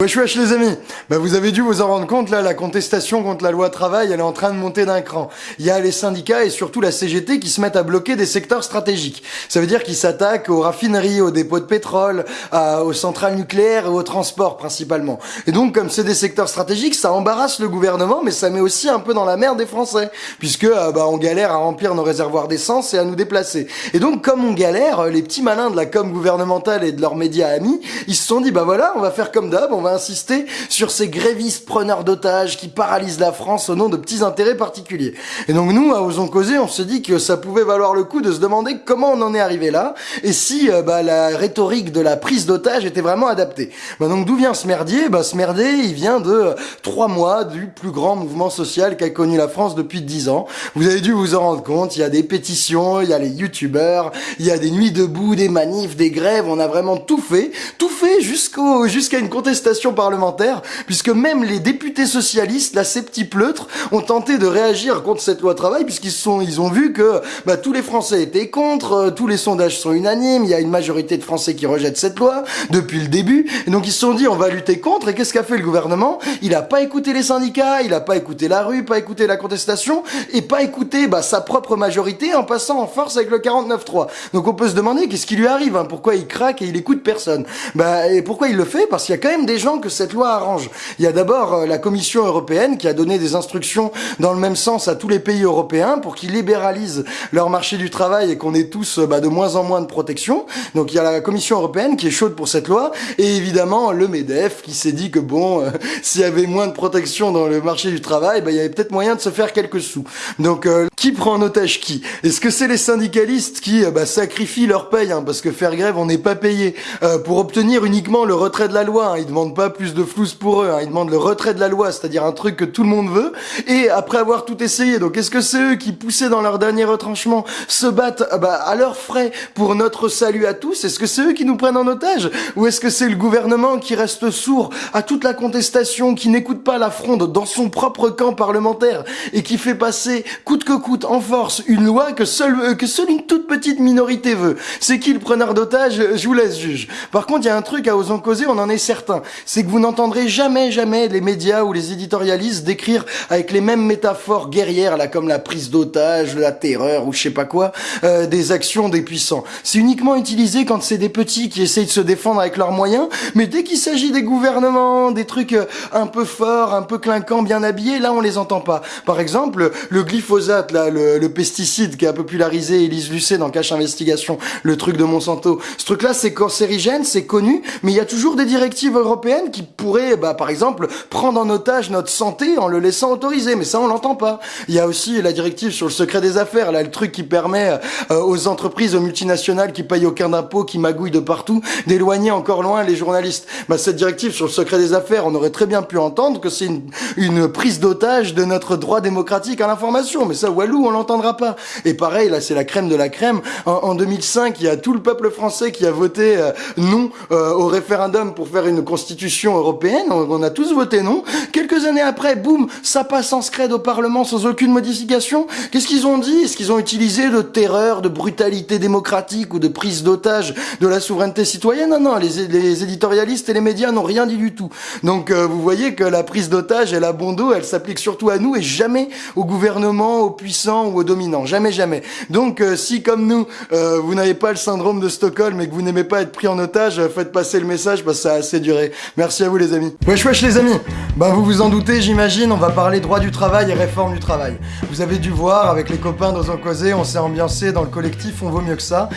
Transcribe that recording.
Wesh wesh les amis Bah vous avez dû vous en rendre compte là, la contestation contre la loi travail, elle est en train de monter d'un cran. Il y a les syndicats et surtout la CGT qui se mettent à bloquer des secteurs stratégiques. Ça veut dire qu'ils s'attaquent aux raffineries, aux dépôts de pétrole, aux centrales nucléaires et aux transports principalement. Et donc comme c'est des secteurs stratégiques, ça embarrasse le gouvernement mais ça met aussi un peu dans la merde des Français puisque euh, bah on galère à remplir nos réservoirs d'essence et à nous déplacer. Et donc comme on galère, les petits malins de la com gouvernementale et de leurs médias amis, ils se sont dit bah voilà, on va faire comme d'hab, on va insister sur ces grévistes preneurs d'otages qui paralysent la France au nom de petits intérêts particuliers. Et donc nous, à Osons Causer, on se dit que ça pouvait valoir le coup de se demander comment on en est arrivé là, et si euh, bah, la rhétorique de la prise d'otages était vraiment adaptée. Bah, donc d'où vient ce merdier? Bah, Ce merdier, il vient de trois mois du plus grand mouvement social qu'a connu la France depuis dix ans. Vous avez dû vous en rendre compte, il y a des pétitions, il y a les youtubeurs, il y a des nuits debout, des manifs, des grèves, on a vraiment tout fait, tout fait jusqu'au jusqu'à une contestation parlementaire, puisque même les députés socialistes, la pleutre, ont tenté de réagir contre cette loi travail, puisqu'ils sont, ils ont vu que bah, tous les Français étaient contre, euh, tous les sondages sont unanimes, il y a une majorité de Français qui rejettent cette loi depuis le début, et donc ils se sont dit on va lutter contre, et qu'est-ce qu'a fait le gouvernement? Il a pas écouté les syndicats, il a pas écouté la rue, pas écouté la contestation, et pas écouté bah, sa propre majorité en passant en force avec le 49-3. Donc on peut se demander qu'est-ce qui lui arrive, hein, pourquoi il craque et il écoute personne? Bah, et pourquoi il le fait? Parce qu'il y a quand même des gens que cette loi arrange. Il y a d'abord euh, la Commission européenne qui a donné des instructions dans le même sens à tous les pays européens pour qu'ils libéralisent leur marché du travail et qu'on ait tous euh, bah, de moins en moins de protection. Donc il y a la Commission européenne qui est chaude pour cette loi et évidemment le MEDEF qui s'est dit que bon, euh, s'il y avait moins de protection dans le marché du travail, bah, il y avait peut-être moyen de se faire quelques sous. Donc qui prend en otage qui? Est-ce que c'est les syndicalistes qui bah, sacrifient leur paye? Hein, parce que faire grève on n'est pas payé pour obtenir uniquement le retrait de la loi hein, Ils demandent pas plus de flous pour eux. Hein. Ils demandent le retrait de la loi, c'est-à-dire un truc que tout le monde veut. Et après avoir tout essayé, donc est-ce que c'est eux qui poussaient dans leur dernier retranchement se battent ah bah, à leurs frais pour notre salut à tous? Est-ce que c'est eux qui nous prennent en otage? Ou est-ce que c'est le gouvernement qui reste sourd à toute la contestation, qui n'écoute pas la fronde dans son propre camp parlementaire et qui fait passer coûte que coûte en force une loi que seule, euh, que seule une toute petite minorité veut? C'est qui le preneur d'otage? Je vous laisse juge. Par contre, il y a un truc à osons causer, on en est certain c'est que vous n'entendrez jamais, jamais les médias ou les éditorialistes décrire avec les mêmes métaphores guerrières, là, comme la prise d'otage, la terreur ou je sais pas quoi, euh, des actions des puissants. C'est uniquement utilisé quand c'est des petits qui essayent de se défendre avec leurs moyens, mais dès qu'il s'agit des gouvernements, des trucs euh, un peu forts, un peu clinquants, bien habillés, là on les entend pas. Par exemple, le glyphosate, là, le, le pesticide qui a popularisé Elise Lucet dans Cache Investigation, le truc de Monsanto. Ce truc-là, c'est cancérigène, c'est connu, mais il y a toujours des directives européennes qui pourrait, bah, par exemple, prendre en otage notre santé en le laissant autoriser. Mais ça, on l'entend pas. Il y a aussi la directive sur le secret des affaires, là, le truc qui permet euh, aux entreprises, aux multinationales qui payent aucun impôt, qui magouillent de partout, d'éloigner encore loin les journalistes. Bah, cette directive sur le secret des affaires, on aurait très bien pu entendre que c'est une, une prise d'otage de notre droit démocratique à l'information. Mais ça, Walou, on l'entendra pas. Et pareil, là, c'est la crème de la crème. En, 2005, il y a tout le peuple français qui a voté euh, non euh, au référendum pour faire une constitution européenne, on a tous voté non. Quelques années après, boum, ça passe en scred au Parlement sans aucune modification. Qu'est-ce qu'ils ont dit? Est-ce qu'ils ont utilisé de terreur, de brutalité démocratique ou de prise d'otage de la souveraineté citoyenne? Non, non, les, éditorialistes et les médias n'ont rien dit du tout. Donc euh, vous voyez que la prise d'otage et la bon dos, elle s'applique surtout à nous et jamais au gouvernement, aux puissants ou aux dominants. Jamais, jamais. Donc euh, si comme nous, euh, vous n'avez pas le syndrome de Stockholm et que vous n'aimez pas être pris en otage, faites passer le message parce que ça a assez duré. Merci à vous les amis. Wesh wesh les amis Bah vous vous doutez j'imagine, on va parler droit du travail et réforme du travail. Vous avez dû voir avec les copains dans un causé, on s'est ambiancé dans le collectif On vaut mieux que ça.